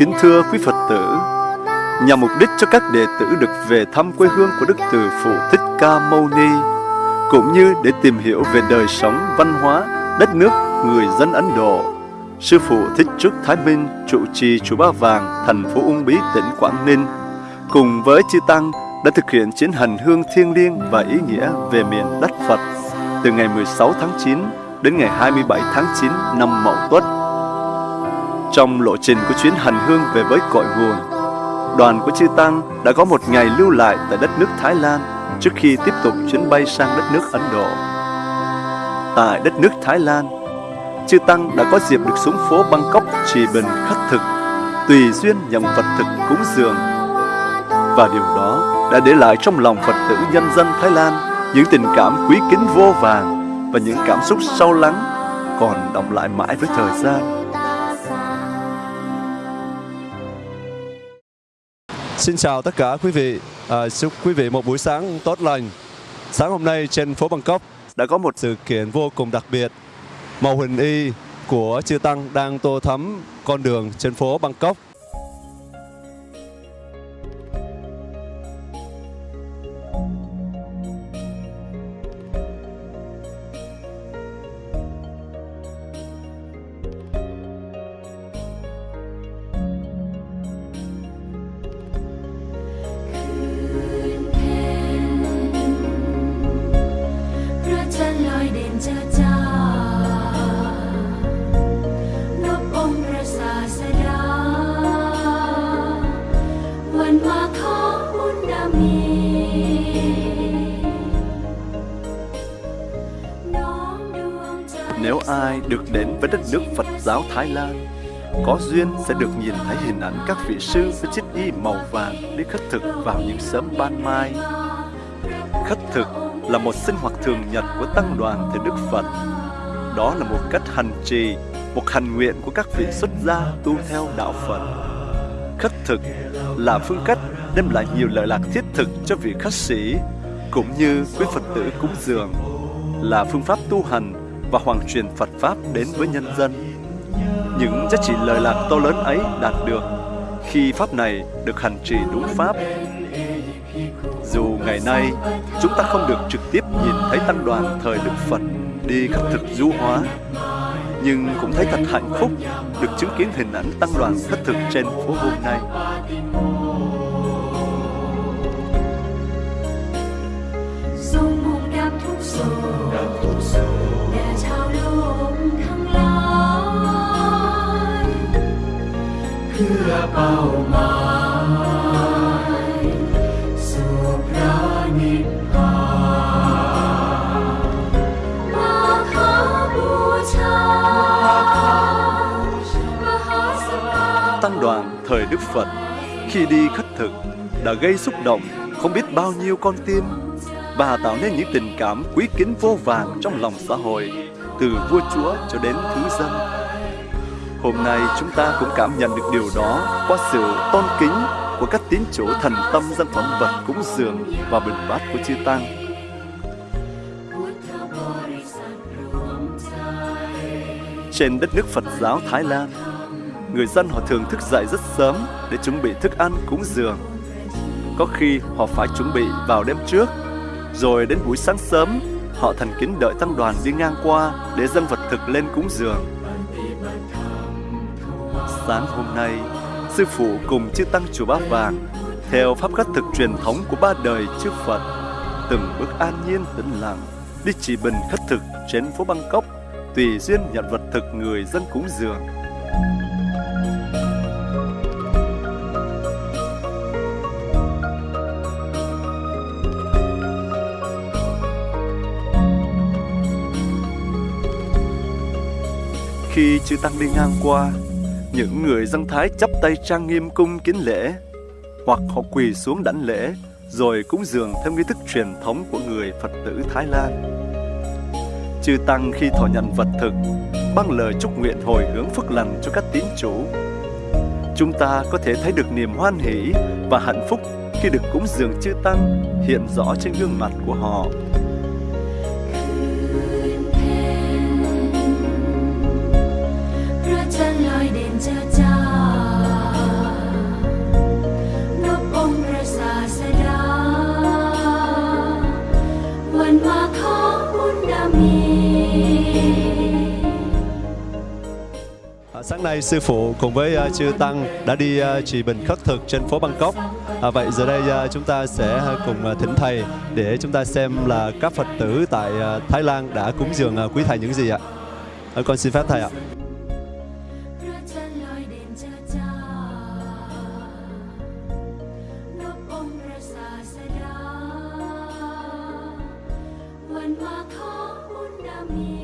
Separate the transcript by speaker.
Speaker 1: Kính thưa quý Phật tử, nhằm mục đích cho các đệ tử được về thăm quê hương của Đức Từ Phụ Thích Ca Mâu Ni, cũng như để tìm hiểu về đời sống, văn hóa, đất nước, người dân Ấn Độ. Sư Phụ Thích Trúc Thái Minh trụ trì chùa Ba Vàng, thành phố Uông Bí, tỉnh Quảng Ninh, cùng với Chư Tăng đã thực hiện chuyến hành hương thiêng liêng và ý nghĩa về miền đất Phật từ ngày 16 tháng 9 đến ngày 27 tháng 9 năm Mậu Tuất. Trong lộ trình của chuyến hành hương về với cội nguồn, đoàn của Chư Tăng đã có một ngày lưu lại tại đất nước Thái Lan trước khi tiếp tục chuyến bay sang đất nước Ấn Độ. Tại đất nước Thái Lan, Chư Tăng đã có dịp được xuống phố Bangkok trì bình khất thực, tùy duyên nhằm Phật thực cúng dường. Và điều đó đã để lại trong lòng Phật tử nhân dân Thái Lan những tình cảm quý kính vô vàng và những cảm xúc sâu lắng còn động lại mãi với thời gian. Xin chào tất cả quý vị. À, chúc quý vị một buổi sáng tốt lành. Sáng hôm nay trên phố Bangkok đã có một sự kiện vô cùng đặc biệt. Màu huỳnh y của chư tăng đang tô thắm con đường trên phố Bangkok. Ai được đến với đất nước Phật giáo Thái Lan, có duyên sẽ được nhìn thấy hình ảnh các vị sư với chiếc y màu vàng đi khất thực vào những sớm ban mai. Khất thực là một sinh hoạt thường nhật của tăng đoàn thời Đức Phật. Đó là một cách hành trì, một hành nguyện của các vị xuất gia tu theo đạo Phật. Khất thực là phương cách đem lại nhiều lợi lạc thiết thực cho vị khất sĩ, cũng như quý Phật tử cúng dường, là phương pháp tu hành và hoàn truyền Phật Pháp đến với nhân dân. Những giá trị lời lạc to lớn ấy đạt được khi Pháp này được hành trì đúng Pháp. Dù ngày nay chúng ta không được trực tiếp nhìn thấy tăng đoàn thời Đức Phật đi khất thực du hóa, nhưng cũng thấy thật hạnh phúc được chứng kiến hình ảnh tăng đoàn thất thực trên phố hôm nay. Tăng đoàn thời Đức Phật, khi đi khất thực, đã gây xúc động không biết bao nhiêu con tim và tạo nên những tình cảm quý kính vô vàng trong lòng xã hội, từ vua chúa cho đến thứ dân. Hôm nay chúng ta cũng cảm nhận được điều đó qua sự tôn kính của các tín chủ thần tâm dân phẩm vật cúng dường và bình bát của chư tăng. Trên đất nước Phật giáo Thái Lan, người dân họ thường thức dậy rất sớm để chuẩn bị thức ăn cúng dường. Có khi họ phải chuẩn bị vào đêm trước, rồi đến buổi sáng sớm họ thành kính đợi tăng đoàn đi ngang qua để dân vật thực lên cúng dường. Sáng hôm nay, sư phụ cùng chư tăng chùa Ba Vàng theo pháp khất thực truyền thống của ba đời chư Phật, từng bước an nhiên tĩnh lặng đi chỉ bình khất thực trên phố Bangkok tùy duyên nhận vật thực người dân cúng dường. Khi chư Tăng đi ngang qua, những người dân Thái chắp tay trang nghiêm cung kính lễ, hoặc họ quỳ xuống đảnh lễ, rồi cúng dường theo nghi thức truyền thống của người Phật tử Thái Lan.
Speaker 2: Chư Tăng khi thọ nhận vật thực, băng lời chúc nguyện hồi hướng phước lành cho các tín chủ. Chúng ta có thể thấy được niềm hoan hỷ và hạnh phúc khi được cúng dường chư Tăng hiện rõ trên gương mặt của họ.
Speaker 1: À, sáng nay sư phụ cùng với uh, chư tăng đã đi uh, trì bình khất thực trên phố Bangkok. À, vậy giờ đây uh, chúng ta sẽ cùng thỉnh thầy để chúng ta xem là các Phật tử tại Thái Lan đã cúng dường quý thầy những gì ạ. À, con xin phép thầy ạ.
Speaker 3: พร Amen.